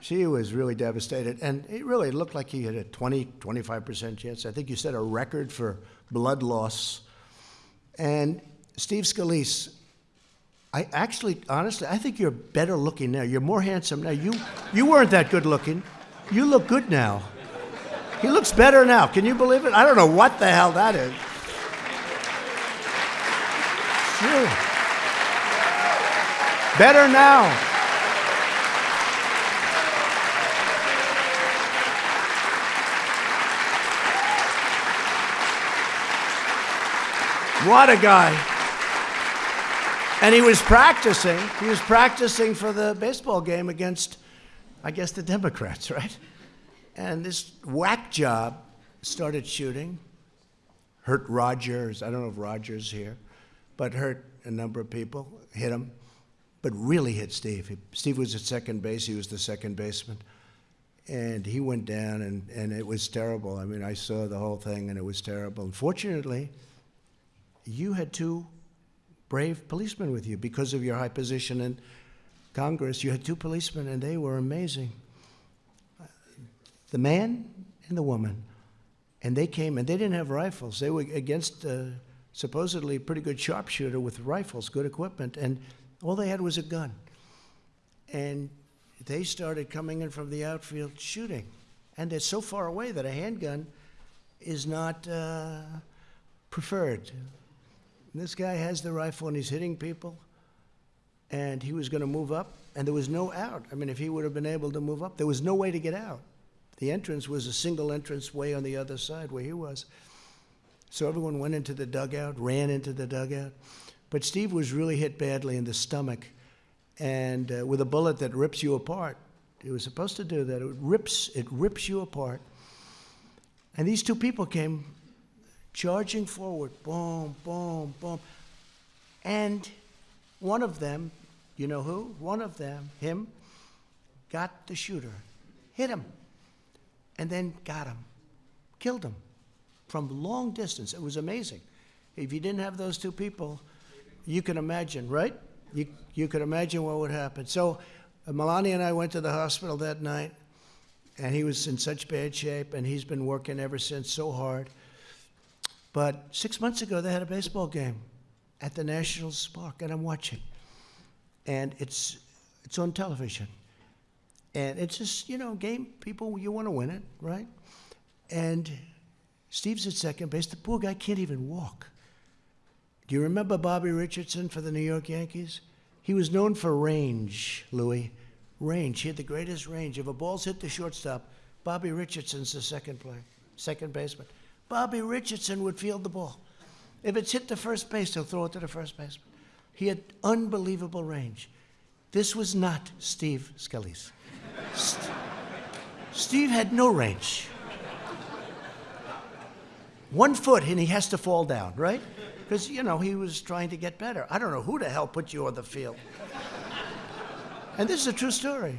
She was really devastated. And it really looked like he had a 20, 25% chance. I think you set a record for blood loss. And Steve Scalise, I actually, honestly, I think you're better looking now. You're more handsome now. You, you weren't that good looking. You look good now. He looks better now. Can you believe it? I don't know what the hell that is. Sure. Better now. What a guy. And he was practicing. He was practicing for the baseball game against, I guess, the Democrats, right? And this whack job started shooting. hurt Rogers. I don't know if Rogers here, but hurt a number of people, hit him, but really hit Steve. Steve was at second base. He was the second baseman. And he went down, and, and it was terrible. I mean, I saw the whole thing, and it was terrible. Unfortunately, you had two brave policemen with you because of your high position in Congress. You had two policemen, and they were amazing. The man and the woman. And they came, and they didn't have rifles. They were against a supposedly pretty good sharpshooter with rifles, good equipment, and all they had was a gun. And they started coming in from the outfield shooting. And they're so far away that a handgun is not uh, preferred. And this guy has the rifle and he's hitting people, and he was going to move up, and there was no out. I mean, if he would have been able to move up, there was no way to get out. The entrance was a single entrance way on the other side where he was. So everyone went into the dugout, ran into the dugout. But Steve was really hit badly in the stomach, and uh, with a bullet that rips you apart. It was supposed to do that. It rips, it rips you apart. And these two people came charging forward, boom, boom, boom. And one of them, you know who? One of them, him, got the shooter, hit him, and then got him, killed him from long distance. It was amazing. If you didn't have those two people, you can imagine, right? You, you could imagine what would happen. So uh, Melania and I went to the hospital that night, and he was in such bad shape, and he's been working ever since so hard. But six months ago, they had a baseball game at the Nationals Park, and I'm watching. And it's, it's on television. And it's just, you know, game, people, you want to win it, right? And Steve's at second base. The poor guy can't even walk. Do you remember Bobby Richardson for the New York Yankees? He was known for range, Louis. Range. He had the greatest range. If a ball's hit the shortstop, Bobby Richardson's the second player, second baseman. Bobby Richardson would field the ball. If it's hit the first base, he'll throw it to the first baseman. He had unbelievable range. This was not Steve Scalise. St- Steve had no range. One foot and he has to fall down, right? Because, you know, he was trying to get better. I don't know who the hell put you on the field. And this is a true story.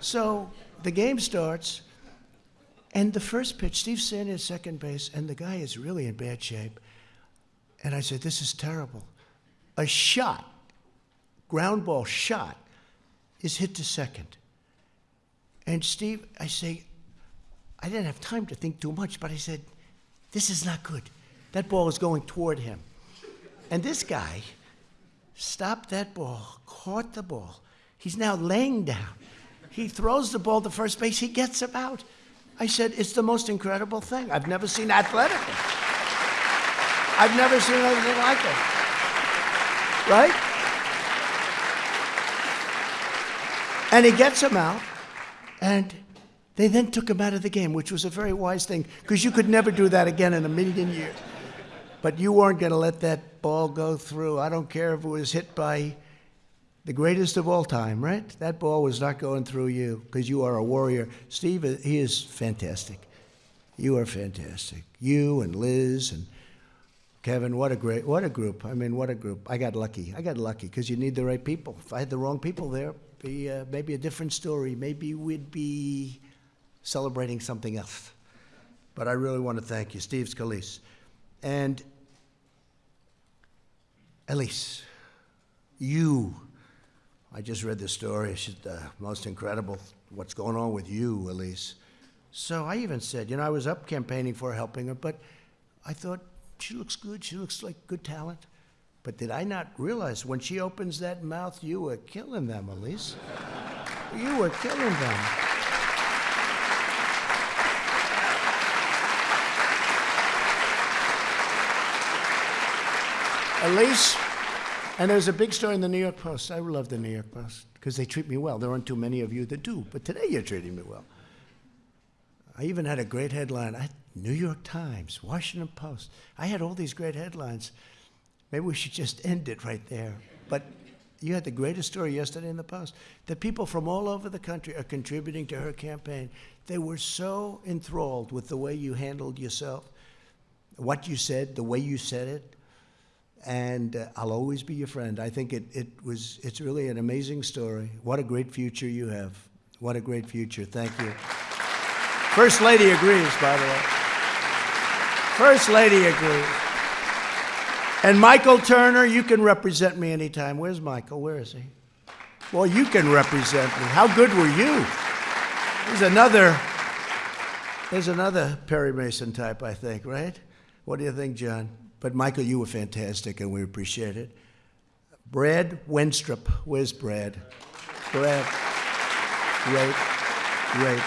So the game starts, and the first pitch, Steve's standing at second base, and the guy is really in bad shape. And I said, This is terrible. A shot, ground ball shot, is hit to second. And Steve, I say, I didn't have time to think too much, but I said, This is not good. That ball is going toward him. And this guy stopped that ball, caught the ball. He's now laying down. He throws the ball to first base, he gets him out. I said, It's the most incredible thing. I've never seen athletically. I've never seen anything like it. Right? And he gets him out, and they then took him out of the game, which was a very wise thing, because you could never do that again in a million years. But you weren't going to let that ball go through. I don't care if it was hit by the greatest of all time, right? That ball was not going through you because you are a warrior. Steve, he is fantastic. You are fantastic. You and Liz and Kevin, what a great, what a group. I mean, what a group. I got lucky. I got lucky because you need the right people. If I had the wrong people there, be uh, maybe a different story. Maybe we'd be celebrating something else. But I really want to thank you, Steve Scalise. And Elise, you, I just read the story. It's just, uh, most incredible what's going on with you, Elise. So I even said, you know, I was up campaigning for helping her, but I thought she looks good. She looks like good talent. But did I not realize when she opens that mouth, you were killing them, Elise? you were killing them. Elise, and there's a big story in the New York Post. I love the New York Post because they treat me well. There aren't too many of you that do, but today you're treating me well. I even had a great headline. I New York Times, Washington Post. I had all these great headlines. Maybe we should just end it right there. But you had the greatest story yesterday in the Post that people from all over the country are contributing to her campaign. They were so enthralled with the way you handled yourself. what you said, the way you said it, and uh, I'll always be your friend. I think it, it was, it's really an amazing story. What a great future you have. What a great future. Thank you. First Lady agrees, by the way. First Lady agrees. And Michael Turner, you can represent me anytime. Where's Michael? Where is he? Well, you can represent me. How good were you? There's another, there's another Perry Mason type, I think, right? What do you think, John? But Michael, you were fantastic, and we appreciate it. Brad Wenstrup, where's Brad? Brad, great, great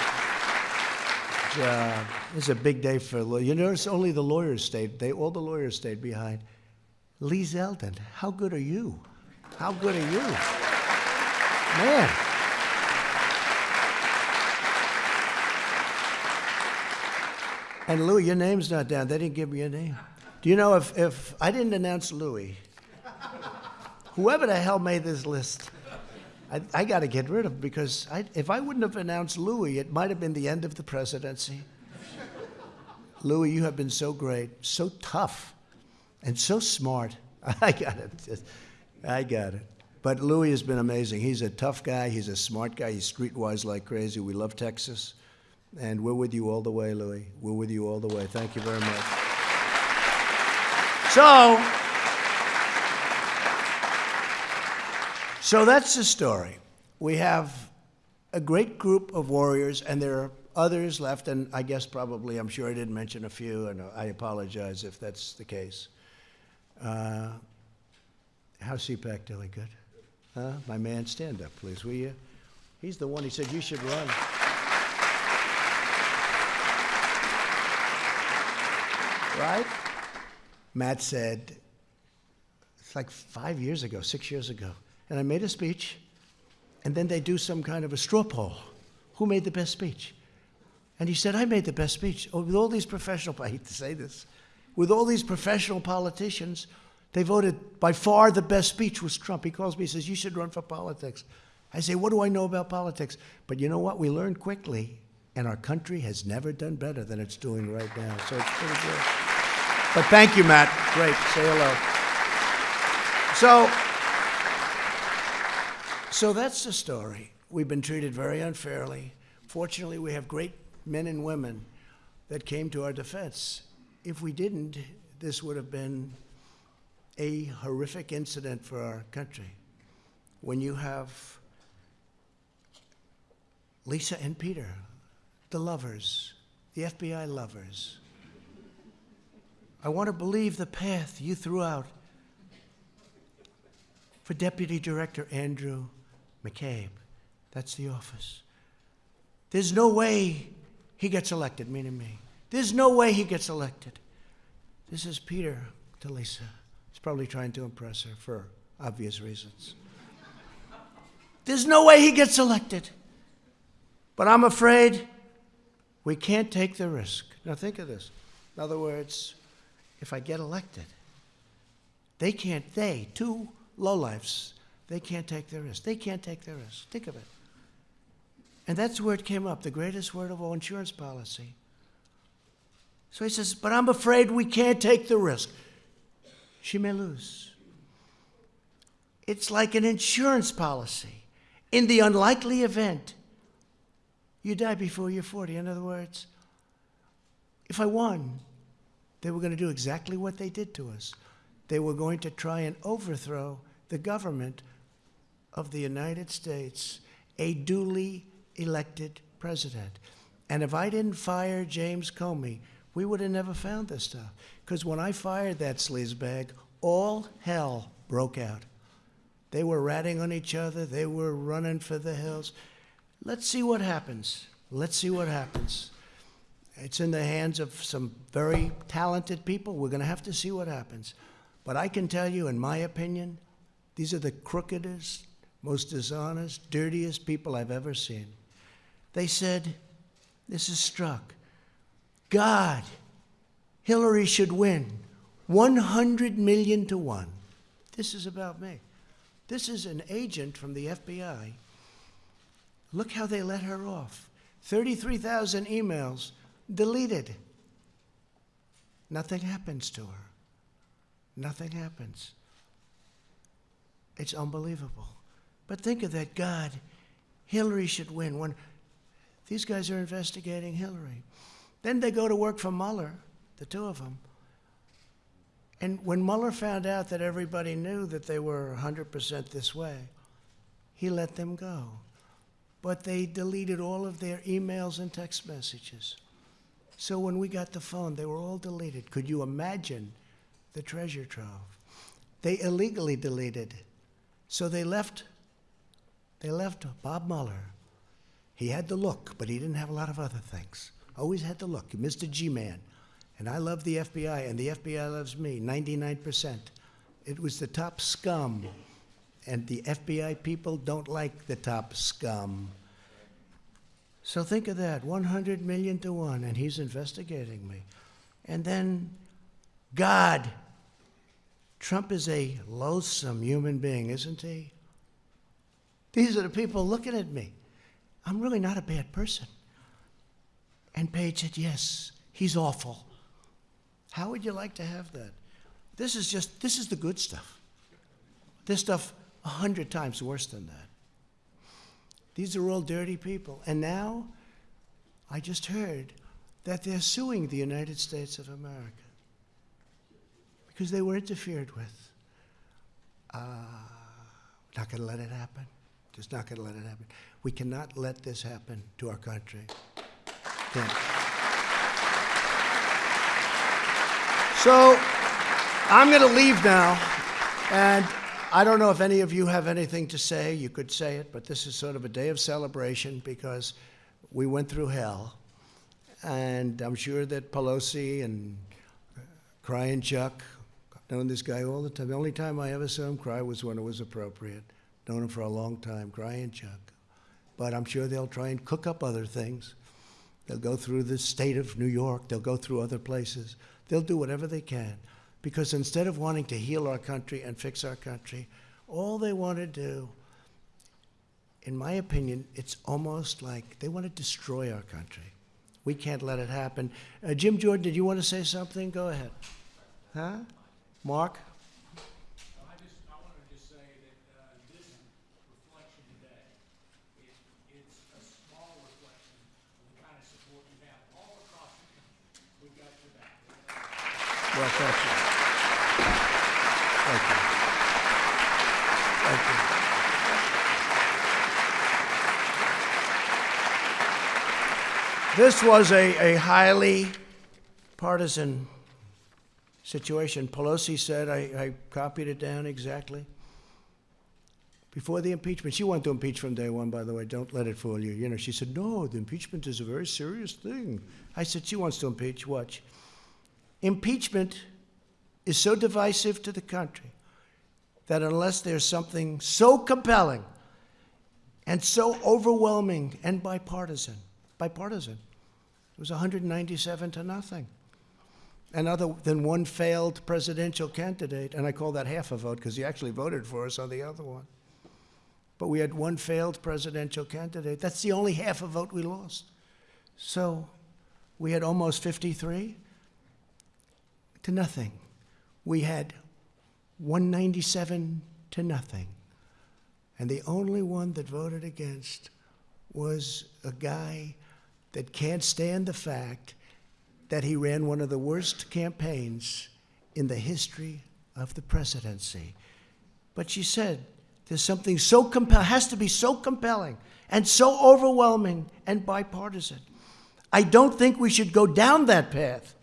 job. It's a big day for. You notice only the lawyers stayed. They all the lawyers stayed behind. Lee Zeldin, how good are you? How good are you? Man. And Louie, your name's not down. They didn't give me your name. Do you know if, if I didn't announce Louie, whoever the hell made this list, I, I got to get rid of him because I, if I wouldn't have announced Louie, it might have been the end of the presidency. Louie, you have been so great, so tough, and so smart. I got it. I got it. But Louie has been amazing. He's a tough guy. He's a smart guy. He's streetwise like crazy. We love Texas. And we're with you all the way, Louie. We're with you all the way. Thank you very much. So, so that's the story. We have a great group of warriors, and there are others left, and I guess probably, I'm sure I didn't mention a few, and I apologize if that's the case. Uh, how's CPAC doing? Good? Huh? My man, stand up, please, will you? He's the one he said you should run. Right? Matt said, it's like five years ago, six years ago, and I made a speech, and then they do some kind of a straw poll. Who made the best speech? And he said, I made the best speech. Oh, with all these professional, I hate to say this, with all these professional politicians, they voted by far the best speech was Trump. He calls me, he says, You should run for politics. I say, What do I know about politics? But you know what? We learned quickly, and our country has never done better than it's doing right now. So it's pretty good. But thank you, Matt. Great. Say hello. So, so that's the story. We've been treated very unfairly. Fortunately, we have great men and women that came to our defense. If we didn't, this would have been a horrific incident for our country. When you have Lisa and Peter, the lovers, the FBI lovers, I want to believe the path you threw out for Deputy Director Andrew McCabe. That's the office. There's no way he gets elected, meaning me. There's no way he gets elected. This is Peter to Lisa. He's probably trying to impress her for obvious reasons. There's no way he gets elected. But I'm afraid we can't take the risk. Now, think of this. In other words, if I get elected, they can't, they, two lowlifes, they can't take their risk. They can't take their risk. Think of it. And that's where it came up, the greatest word of all insurance policy. So he says, But I'm afraid we can't take the risk. She may lose. It's like an insurance policy. In the unlikely event you die before you're 40, in other words, if I won, they were going to do exactly what they did to us. They were going to try and overthrow the government of the United States, a duly elected president. And if I didn't fire James Comey, we would have never found this stuff. Because when I fired that sleazebag, all hell broke out. They were ratting on each other, they were running for the hills. Let's see what happens. Let's see what happens. It's in the hands of some very talented people. We're going to have to see what happens. But I can tell you, in my opinion, these are the crookedest, most dishonest, dirtiest people I've ever seen. They said, This is Strzok, God, Hillary should win 100 million to one. This is about me. This is an agent from the FBI. Look how they let her off 33,000 emails deleted. Nothing happens to her. Nothing happens. It's unbelievable. But think of that God, Hillary should win. When these guys are investigating Hillary. Then they go to work for Mueller, the two of them. And when Mueller found out that everybody knew that they were 100% this way, he let them go. But they deleted all of their emails and text messages. So when we got the phone, they were all deleted. Could you imagine the treasure trove? They illegally deleted. So they left they left Bob Mueller. He had the look, but he didn't have a lot of other things. Always had the look. Mr. G-Man. And I love the FBI, and the FBI loves me, 99%. It was the top scum. And the FBI people don't like the top scum. So think of that 100 million to one, and he's investigating me. And then God. Trump is a loathsome human being, isn't he? These are the people looking at me. I'm really not a bad person. And Page said, Yes, he's awful. How would you like to have that? This is just, this is the good stuff. This stuff, a hundred times worse than that. These are all dirty people. And now, I just heard that they're suing the United States of America because they were interfered with. Uh, not going to let it happen. Just not going to let it happen. We cannot let this happen to our country. So I'm going to leave now, and I don't know if any of you have anything to say. You could say it, but this is sort of a day of celebration because we went through hell, and I'm sure that Pelosi and Crying Chuck, I've known this guy all the time. The only time I ever saw him cry was when it was appropriate known him for a long time, Crying Chuck. But I'm sure they'll try and cook up other things. They'll go through the state of New York, they'll go through other places. They'll do whatever they can. Because instead of wanting to heal our country and fix our country, all they want to do, in my opinion, it's almost like they want to destroy our country. We can't let it happen. Uh, Jim Jordan, did you want to say something? Go ahead. Huh? Mark? I just, I wanted to just say that, uh, this reflection today, it, it's a small reflection of the kind of support you have all across the country. We've got your back. Well, thank you. Thank you. Thank you. This was a, a highly partisan situation. Pelosi said, I, I copied it down exactly. Before the impeachment, she wanted to impeach from day one, by the way. Don't let it fool you. You know, she said, no, the impeachment is a very serious thing. I said, she wants to impeach. Watch. Impeachment is so divisive to the country that unless there's something so compelling and so overwhelming and bipartisan, bipartisan, it was 197 to nothing. And other than one failed presidential candidate, and I call that half a vote because he actually voted for us on the other one. But we had one failed presidential candidate. That's the only half a vote we lost. So we had almost 53 to nothing. We had 197 to nothing. And the only one that voted against was a guy that can't stand the fact that he ran one of the worst campaigns in the history of the presidency. But she said, there's something so compelling, has to be so compelling and so overwhelming and bipartisan. I don't think we should go down that path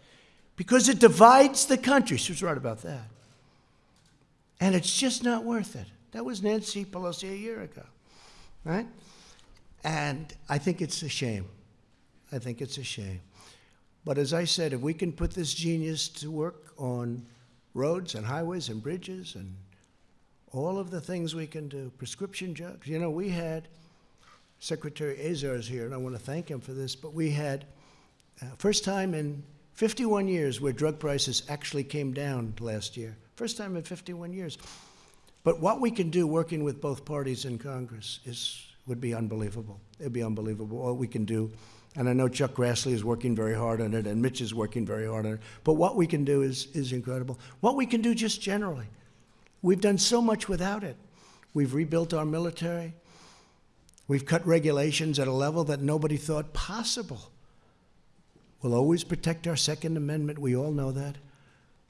because it divides the country. She was right about that. And it's just not worth it. That was Nancy Pelosi a year ago, right? And I think it's a shame. I think it's a shame. But as I said, if we can put this genius to work on roads and highways and bridges and all of the things we can do, prescription drugs. You know, we had Secretary Azar's here, and I want to thank him for this, but we had uh, first time in 51 years where drug prices actually came down last year. First time in 51 years. But what we can do working with both parties in Congress is, would be unbelievable. It'd be unbelievable what we can do. And I know Chuck Grassley is working very hard on it, and Mitch is working very hard on it. But what we can do is, is incredible. What we can do just generally. We've done so much without it. We've rebuilt our military. We've cut regulations at a level that nobody thought possible. We'll always protect our Second Amendment. We all know that.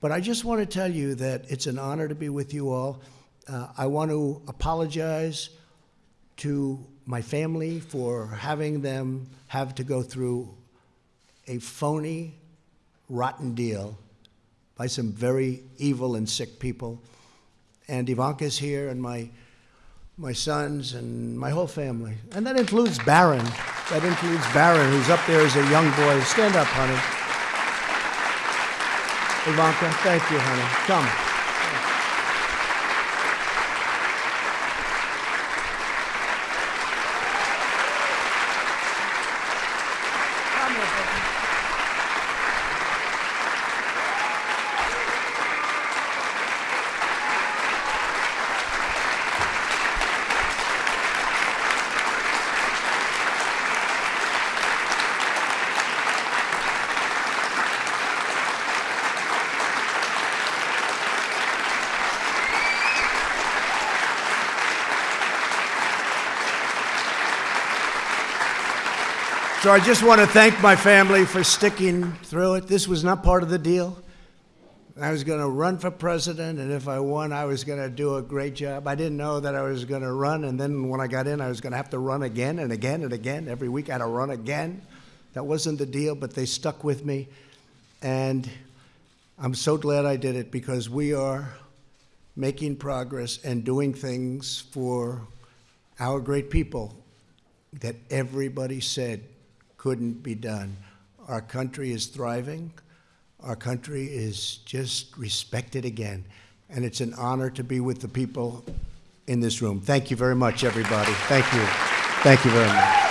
But I just want to tell you that it's an honor to be with you all. Uh, I want to apologize to my family for having them have to go through a phony, rotten deal by some very evil and sick people. And Ivanka's here, and my my sons and my whole family. And that includes Barron. That includes Barron, who's up there as a young boy. Stand up, honey. Ivanka, thank you, honey. Come. Come So I just want to thank my family for sticking through it. This was not part of the deal. I was going to run for president, and if I won, I was going to do a great job. I didn't know that I was going to run, and then when I got in, I was going to have to run again and again and again. Every week I had to run again. That wasn't the deal, but they stuck with me. And I'm so glad I did it because we are making progress and doing things for our great people that everybody said couldn't be done. Our country is thriving. Our country is just respected again. And it's an honor to be with the people in this room. Thank you very much, everybody. Thank you. Thank you very much.